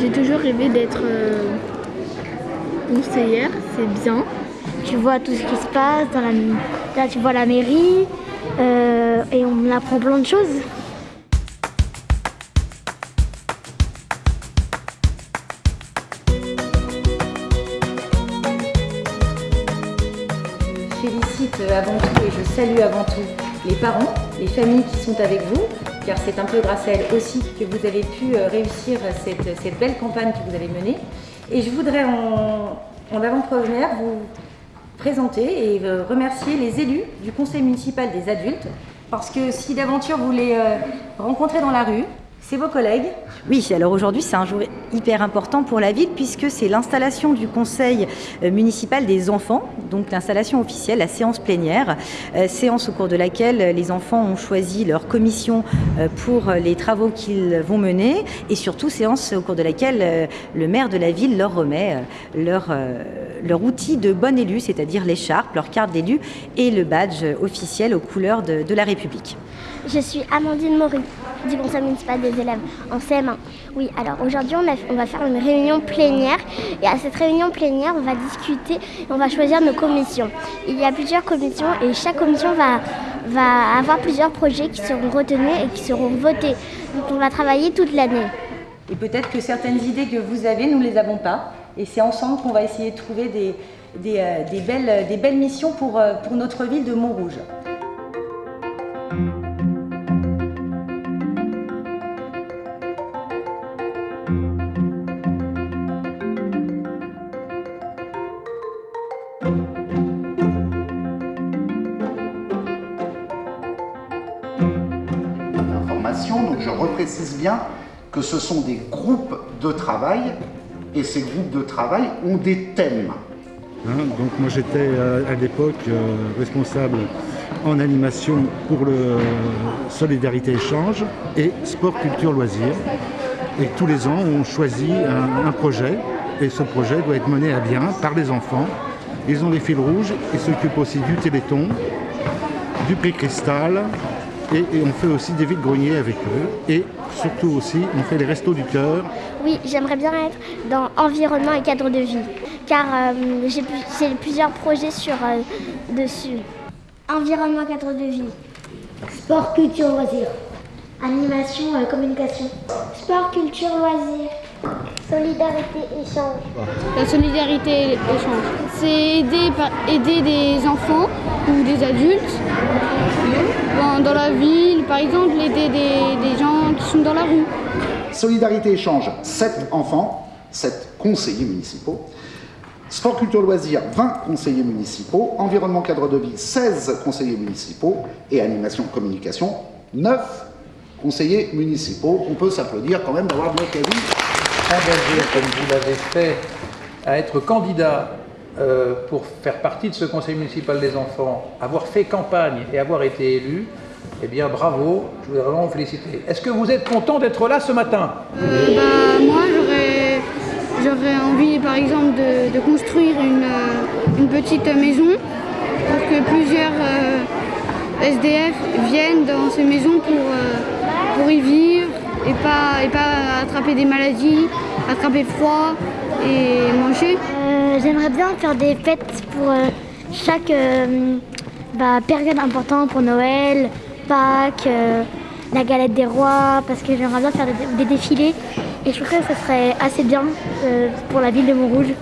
J'ai toujours rêvé d'être euh, conseillère, c'est bien. Tu vois tout ce qui se passe, dans la, là tu vois la mairie euh, et on apprend plein de choses. Je félicite avant tout et je salue avant tout les parents, les familles qui sont avec vous, car c'est un peu grâce à elles aussi que vous avez pu euh, réussir cette, cette belle campagne que vous avez menée. Et je voudrais en, en avant-première vous présenter et euh, remercier les élus du conseil municipal des adultes, parce que si d'aventure vous les euh, rencontrez dans la rue, c'est vos collègues Oui, alors aujourd'hui c'est un jour hyper important pour la ville puisque c'est l'installation du conseil euh, municipal des enfants, donc l'installation officielle, la séance plénière, euh, séance au cours de laquelle les enfants ont choisi leur commission euh, pour les travaux qu'ils vont mener et surtout séance au cours de laquelle le maire de la ville leur remet leur, leur outil de bon élu, c'est-à-dire l'écharpe, leur carte d'élu et le badge officiel aux couleurs de, de la République. Je suis Amandine Maury du conseil municipal des élèves en CM1. Oui, alors aujourd'hui on, va faire une réunion plénière et à cette réunion plénière on va discuter et on va choisir nos commissions. Il y a plusieurs commissions et chaque commission va, avoir plusieurs projets qui seront retenus et qui seront votés. Donc on va travailler toute l'année. Et peut-être que certaines idées que vous avez, nous ne les avons pas. Et c'est ensemble qu'on va essayer de trouver des, euh, belles, missions euh, pour notre ville de Montrouge. Donc je reprécise bien que ce sont des groupes de travail et ces groupes de travail ont des thèmes. Hein, donc moi j'étais euh, à, l'époque euh, responsable en animation pour le Solidarité Échange et Sport Culture Loisirs. Et tous les ans on choisit un, un projet et ce projet doit être mené à bien par les enfants. Ils ont les fils rouges et s'occupent aussi du Téléthon, du prix Cristal, et, on fait aussi des vides-greniers avec eux. Et surtout aussi, on fait les restos du cœur. Oui, j'aimerais bien être dans environnement et cadre de vie, car euh, j'ai plusieurs projets sur euh, dessus. Environnement, cadre de vie. Sport, culture, loisirs. Animation, euh, communication. Sport, culture, loisirs. Solidarité, échange. La solidarité, échange. C'est aider, aider des enfants ou des adultes dans, dans la ville, par exemple, aider des, des, gens qui sont dans la rue. Solidarité échange, 7 enfants, 7 conseillers municipaux. Sport, culture, loisirs, 20 conseillers municipaux. Environnement, cadre de vie, 16 conseillers municipaux. Et animation, communication, 9 conseillers municipaux. On peut s'applaudir quand même d'avoir notre avis. Engagé, comme vous l'avez fait, à être candidat euh, pour faire partie de ce conseil municipal des enfants, avoir fait campagne et avoir été élu, eh bien bravo, je voudrais vraiment vous féliciter. Est-ce que vous êtes content d'être là ce matin? Euh, bah, Moi j'aurais envie par exemple de, construire une, une, petite maison pour que plusieurs euh, SDF viennent dans ces maisons pour, euh, pour y vivre et pas, et pas attraper des maladies, attraper froid et manger. Euh, J'aimerais bien faire des fêtes pour euh, chaque euh, bah, période importante pour Noël, Pâques, la galette des rois, parce que j'aimerais bien faire des, des, défilés et je trouve que ce serait assez bien pour la ville de Montrouge.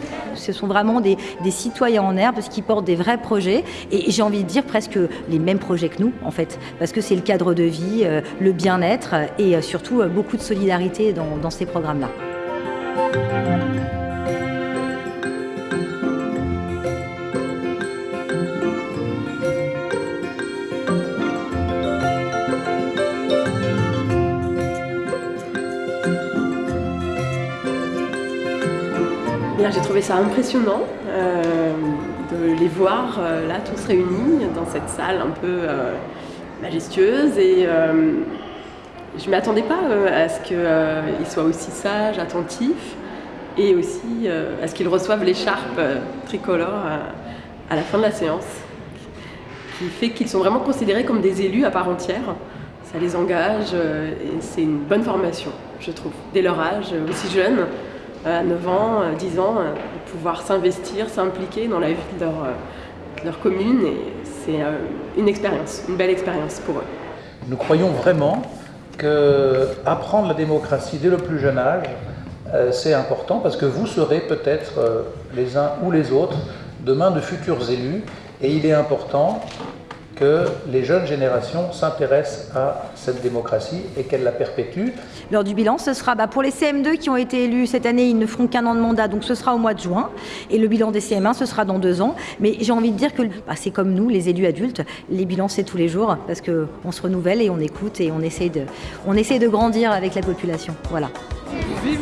Ce sont vraiment des, citoyens en herbe qui portent des vrais projets et j'ai envie de dire presque les mêmes projets que nous en fait parce que c'est le cadre de vie, euh, le bien-être et surtout beaucoup de solidarité dans ces programmes-là. J'ai trouvé ça impressionnant euh, de les voir euh, là tous réunis dans cette salle un peu euh, majestueuse et je ne m'attendais pas à ce qu'ils soient aussi sages, attentifs et aussi à ce qu'ils reçoivent l'écharpe tricolore à, à la fin de la séance qui fait qu'ils sont vraiment considérés comme des élus à part entière. Ça les engage et c'est une bonne formation. je trouve, dès leur âge, aussi jeune, à 9 ans, 10 ans, de pouvoir s'investir, s'impliquer dans la vie de leur, leur commune. Et c'est une expérience, une belle expérience pour eux. Nous croyons vraiment que apprendre la démocratie dès le plus jeune âge, c'est important parce que vous serez peut-être les uns ou les autres demain de futurs élus et il est important que les jeunes générations s'intéressent à cette démocratie et qu'elles la perpétuent. Lors du bilan, ce sera bah, pour les CM2 qui ont été élus cette année, ils ne feront qu'un an de mandat, donc ce sera au mois de juin. Et le bilan des CM1, ce sera dans deux ans. Mais j'ai envie de dire que bah, c'est comme nous, les élus adultes, les bilans c'est tous les jours parce qu'on se renouvelle et on écoute et on essaie de, on essaie de grandir avec la population. Voilà. Vive